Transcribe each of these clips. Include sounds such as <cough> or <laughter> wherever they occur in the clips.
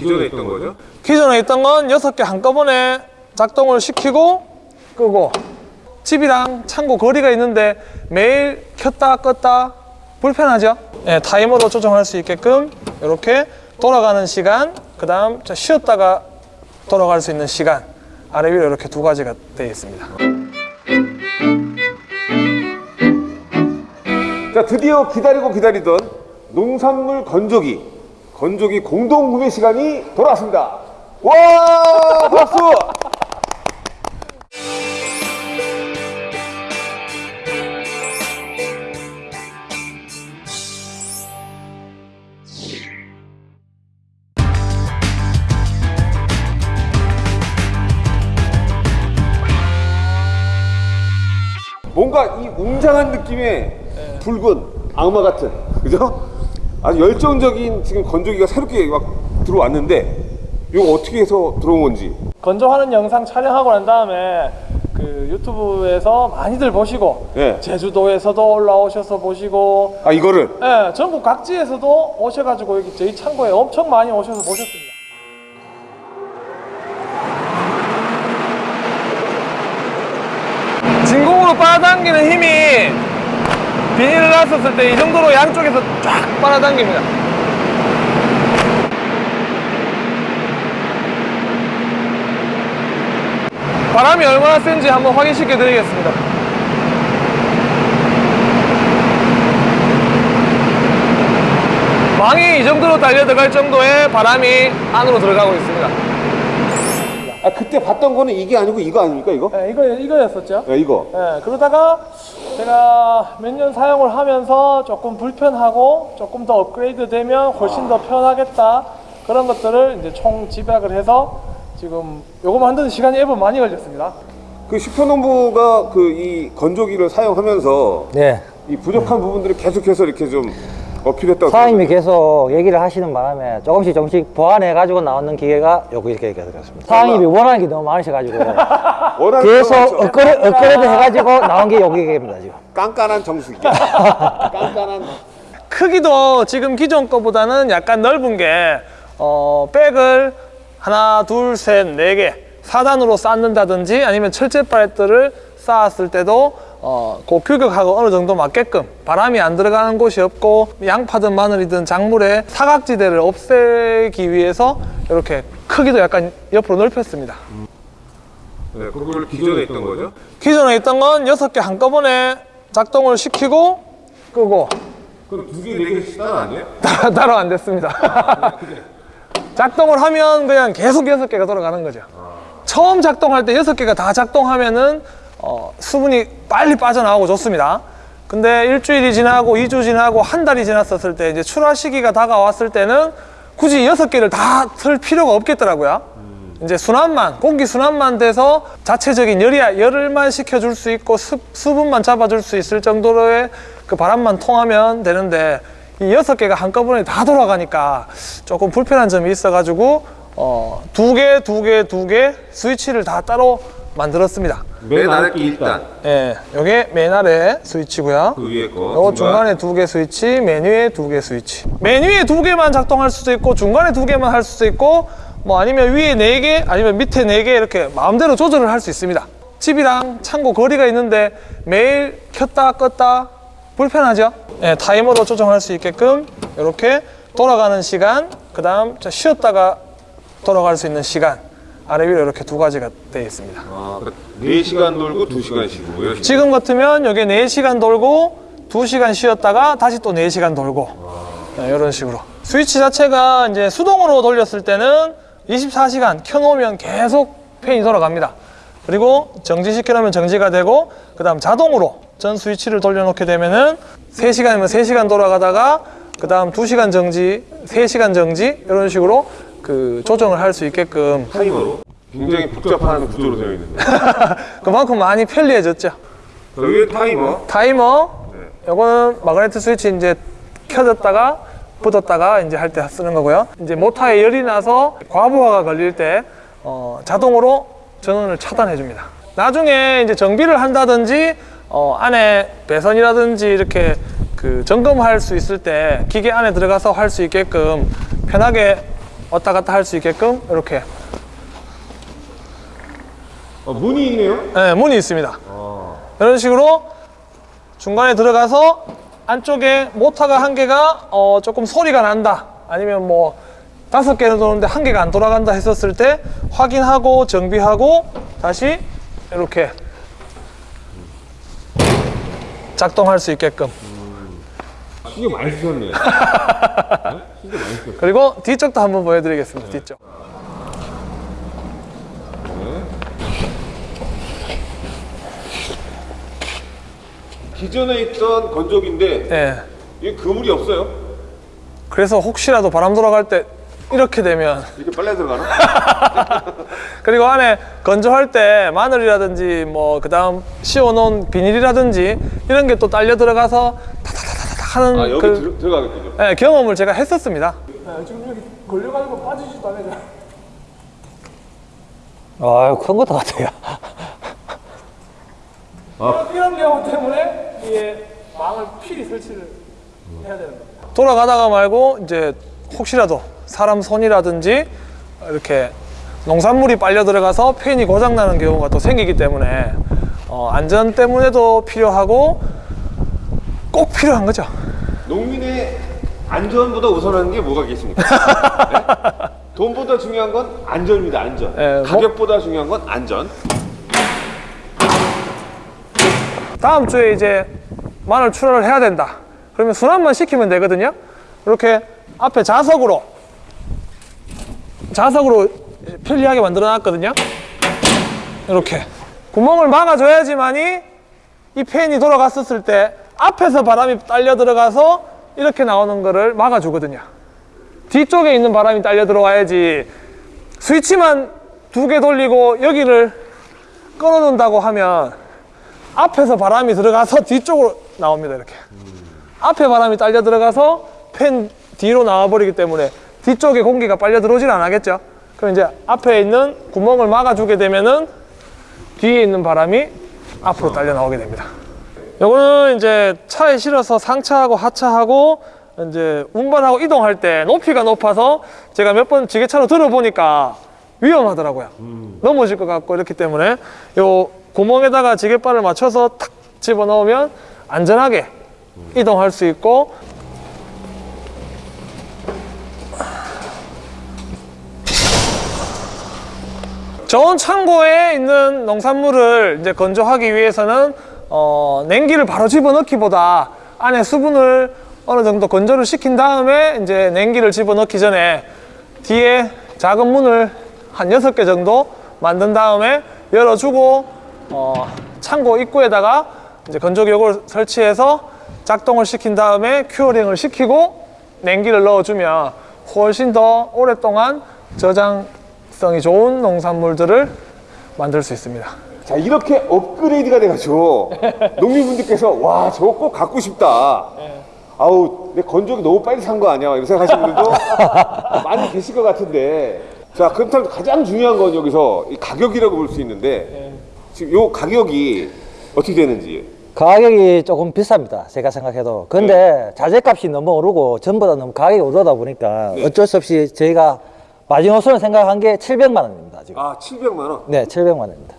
기존에 있던 거죠? 기존에 있던 건 6개 한꺼번에 작동을 시키고 끄고 집이랑 창고 거리가 있는데 매일 켰다 껐다 불편하죠? 예, 타이머로 조정할 수 있게끔 이렇게 돌아가는 시간 그 다음 쉬었다가 돌아갈 수 있는 시간 아래 위로 이렇게 두 가지가 되어 있습니다 자 드디어 기다리고 기다리던 농산물 건조기 건조기 공동 구매 시간이 돌아왔습니다. 와 박수! 뭔가 이 웅장한 느낌의 붉은 악마 같은 그죠? 아주 열정적인 지금 건조기가 새롭게 막 들어왔는데 이거 어떻게 해서 들어온 건지 건조하는 영상 촬영하고 난 다음에 그 유튜브에서 많이들 보시고 예. 제주도에서도 올라오셔서 보시고 아 이거를 예, 전국 각지에서도 오셔가지고 여기 저희 창고에 엄청 많이 오셔서 보셨습니다. 진공으로 빨아당기는 힘이 비닐을 놨었을 때 이 정도로 양쪽에서 쫙 빨아당깁니다. 바람이 얼마나 센지 한번 확인시켜 드리겠습니다. 망이 이 정도로 달려 들어갈 정도의 바람이 안으로 들어가고 있습니다. 아 그때 봤던 거는 이게 아니고 이거 아닙니까 이거? 네, 이거, 이거였었죠. 야 이거 예, 그러다가 제가 몇 년 사용을 하면서 조금 불편하고 조금 더 업그레이드 되면 훨씬 더 편하겠다 그런 것들을 이제 총 집약을 해서 지금 요거 만드는 시간이 앱은 많이 걸렸습니다. 그 슈퍼농부가 그 이 건조기를 사용하면서 네. 이 부족한 부분들을 계속해서 이렇게 좀 어필했다고 사장님이 계속 얘기를 하시는 바람에 조금씩 조금씩 보완해 가지고 나오는 기계가 여기 이렇게 되었습니다. 사장님이 원하는 게 너무 많으셔가지고 <laughs> 계속 거 맞죠? 업그레이드, 업그레이드 해가지고 나온 게 여기 기계입니다 지금. 깐깐한 정수기 <laughs> 깐깐한 크기도 지금 기존 거보다는 약간 넓은 게 어, 백을 하나, 둘, 셋, 네 개, 4단으로 쌓는다든지 아니면 철제 팔레트를 쌓았을 때도 어, 그 규격하고 어느 정도 맞게끔 바람이 안 들어가는 곳이 없고 양파든 마늘이든 작물의 사각지대를 없애기 위해서 이렇게 크기도 약간 옆으로 넓혔습니다. 네, 그걸 기존에 있던 거죠? 기존에 있던 건 6개 한꺼번에 작동을 시키고 끄고 그럼 두 개, 네 개씩 따로 안 돼요? <laughs> 따로, 안 됐습니다. <laughs> 작동을 하면 그냥 계속 여섯 개가 돌아가는 거죠. 처음 작동할 때 여섯 개가 다 작동하면은 어, 수분이 빨리 빠져나오고 좋습니다. 근데 일주일이 지나고 이주 지나고 한 달이 지났었을 때 이제 출하 시기가 다가왔을 때는 굳이 여섯 개를 다 틀 필요가 없겠더라고요. 이제 순환만 공기 순환만 돼서 자체적인 열이 열을만 식혀줄 수 있고 수, 수분만 잡아줄 수 있을 정도로의 그 바람만 통하면 되는데 이 여섯 개가 한꺼번에 다 돌아가니까 조금 불편한 점이 있어가지고 어, 두 개, 두 개, 두 개 스위치를 다 따로 만들었습니다. 맨 아래 게 일단 예, 요게 맨 아래 스위치고요. 그 위에 거 요거 중간에 두 개 스위치, 맨 위에 두 개 스위치. 맨 위에 두 개만 작동할 수도 있고 중간에 두 개만 할 수도 있고 뭐 아니면 위에 네 개, 아니면 밑에 네 개 이렇게 마음대로 조절을 할 수 있습니다. 집이랑 창고 거리가 있는데 매일 켰다 껐다 불편하죠? 예, 타이머로 조정할 수 있게끔 이렇게 돌아가는 시간, 그 다음 쉬었다가 돌아갈 수 있는 시간 아래 위로 이렇게 두 가지가 되어 있습니다. 아, 그러니까 4시간 돌고 2시간씩 뭐 이렇게 지금 같으면 여기 4시간 돌고 2시간 쉬었다가 다시 또 4시간 돌고. 네, 이런 식으로. 스위치 자체가 이제 수동으로 돌렸을 때는 24시간 켜놓으면 계속 팬이 돌아갑니다. 그리고 정지시켜 놓으면 정지가 되고 그 다음 자동으로 전 스위치를 돌려놓게 되면은 3시간이면 3시간 돌아가다가 그 다음 2시간 정지, 3시간 정지 이런 식으로 그 조정을 할 수 있게끔. 타이머로? 굉장히 복잡한 구조로 되어 있는데. <laughs> 그만큼 많이 편리해졌죠. 자, 위에 타이머? 타이머? 요거는 마그네틱 스위치 이제 켜졌다가 붙었다가 이제 할 때 쓰는 거고요. 이제 모터에 열이 나서 과부하가 걸릴 때 어, 자동으로 전원을 차단해 줍니다. 나중에 이제 정비를 한다든지 어, 안에 배선이라든지 이렇게 그 점검할 수 있을 때 기계 안에 들어가서 할 수 있게끔 편하게 왔다 갔다 할 수 있게끔 이렇게 어, 문이 있네요. 네, 문이 있습니다. 이런 식으로 중간에 들어가서 안쪽에 모터가 한 개가 어, 조금 소리가 난다. 아니면 뭐 다섯 개는 도는데 한 개가 안 돌아간다 했었을 때 확인하고 정비하고 다시 이렇게 작동할 수 있게끔. <laughs> 신경 많이 쓰셨네. 그리고 뒤쪽도 한번 보여드리겠습니다. 뒤쪽. 기존에 있던 건조기인데 예. 이게 그물이 없어요. 그래서 혹시라도 바람 돌아갈 때 이렇게 되면 <laughs> 이렇게 빨래 들어가나? <laughs> 그리고 안에 건조할 때 마늘이라든지 뭐 그 다음 씌워놓은 비닐이라든지 이런 게 또 딸려 들어가서 하는 아 여기 그, 들, 들어 가겠군요. 네, 경험을 제가 했었습니다. 지금 여기 걸려가지고 빠지지도 않아요. 아유, 큰 것도 같아요. <laughs> 이런 경우 때문에 이게 망을 필히 설치를 해야 되는 겁니다. 돌아가다가 말고 이제 혹시라도 사람 손이라든지 이렇게 농산물이 빨려 들어가서 팬이 고장 나는 경우가 또 생기기 때문에 어, 안전 때문에도 필요하고 꼭 필요한 거죠. 농민의 안전보다 우선하는 게 뭐가 있겠습니까? 네? <laughs> 돈보다 중요한 건 안전입니다. 안전. 예, 뭐- 가격보다 중요한 건 안전. 다음 주에 이제 마늘 출하를 해야 된다. 그러면 순환만 시키면 되거든요. 이렇게 앞에 자석으로 자석으로 편리하게 만들어 놨거든요. 이렇게 구멍을 막아줘야지만이 이 팬이 돌아갔었을 때 앞에서 바람이 딸려 들어가서 이렇게 나오는 거를 막아주거든요. 뒤쪽에 있는 바람이 딸려 들어와야지 스위치만 두 개 돌리고 여기를 끊어놓는다고 하면 앞에서 바람이 들어가서 뒤쪽으로 나옵니다 이렇게. 앞에 바람이 딸려 들어가서 팬 뒤로 나와버리기 때문에 뒤쪽에 공기가 빨려 들어오질 않겠죠? 그럼 이제 앞에 있는 구멍을 막아주게 되면은 뒤에 있는 바람이 앞으로 딸려 나오게 됩니다 요거는 이제 차에 실어서 상차하고 하차하고 이제 운반하고 이동할 때 높이가 높아서 제가 몇 번 지게차로 들어보니까 위험하더라고요. 넘어질 것 같고 이렇기 때문에 요 구멍에다가 지게발을 맞춰서 탁 집어 넣으면 안전하게 이동할 수 있고 저온 창고에 있는 농산물을 이제 건조하기 위해서는 어, 냉기를 바로 집어넣기보다 안에 수분을 어느 정도 건조를 시킨 다음에 이제 냉기를 집어넣기 전에 뒤에 작은 문을 한 여섯 개 정도 만든 다음에 열어주고 어, 창고 입구에다가 이제 건조기역을 설치해서 작동을 시킨 다음에 큐어링을 시키고 냉기를 넣어주면 훨씬 더 오랫동안 저장성이 좋은 농산물들을 만들 수 있습니다. 자 이렇게 업그레이드가 돼가지고 <laughs> 농민분들께서 와 저거 꼭 갖고 싶다. 아우 내 건조기 너무 빨리 산 거 아니야? 이런 생각하시는 분들도 <laughs> 많이 계실 것 같은데 자 그렇다면 가장 중요한 건 여기서 이 가격이라고 볼 수 있는데 지금 요 가격이 어떻게 되는지 가격이 조금 비쌉니다. 제가 생각해도. 근데 자재값이 너무 오르고 전부 다 너무 가격이 오르다 보니까 어쩔 수 없이 저희가 마지노선을 생각한 게 700만 원입니다. 지금. 아 700만 원. 네, 700만 원입니다.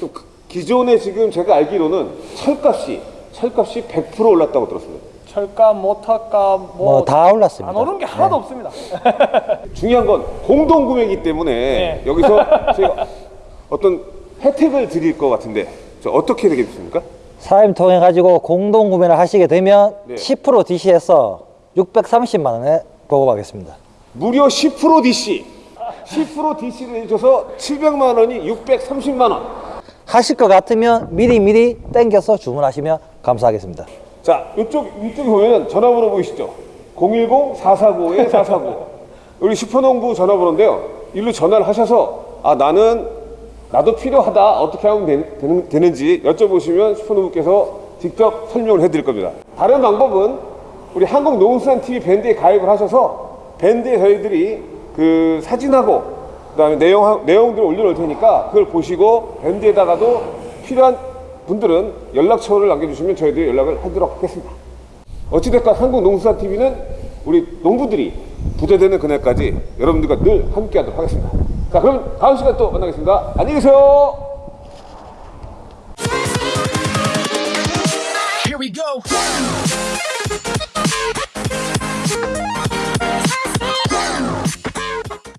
좀 그- 기존에 지금 제가 알기로는 철값이 철값이 100% 올랐다고 들었습니다. 철값, 모터값 뭐다 올랐습니다. 안 오른 게 하나도 없습니다. <laughs> 중요한 건 공동 구매이기 때문에 네. 여기서 저희가 어떤 혜택을 드릴 것 같은데 저 어떻게 되겠습니까? 사임 통해 가지고 공동 구매를 하시게 되면 네. 10% DC에서 630만 원에 보급하겠습니다. 무려 10% DC 10% DC를 해줘서 700만 원이 630만 원. 하실 것 같으면 미리 미리 땡겨서 주문하시면 감사하겠습니다. 자 이쪽 이쪽에 보면 전화번호 보이시죠? 010-449-449 우리 슈퍼농부 전화번호인데요. 일로 전화를 하셔서 아 나는 나도 필요하다 어떻게 하면 되, 는, 지 여쭤보시면 슈퍼농부께서 직접 설명을 해드릴 겁니다. 다른 방법은 우리 한국농수산TV 밴드에 가입을 하셔서 밴드에 저희들이 그 사진하고 그다음에 내용 내용들을 올려놓을 테니까 그걸 보시고 밴드에다가도 필요한 분들은 연락처를 남겨주시면 저희들이 연락을 하도록 하겠습니다. 어찌됐건 한국농수산TV는 우리 농부들이 부대되는 그날까지 여러분들과 늘 함께하도록 하겠습니다. 자, 그럼 다음 시간 또 만나겠습니다. 안녕히 계세요.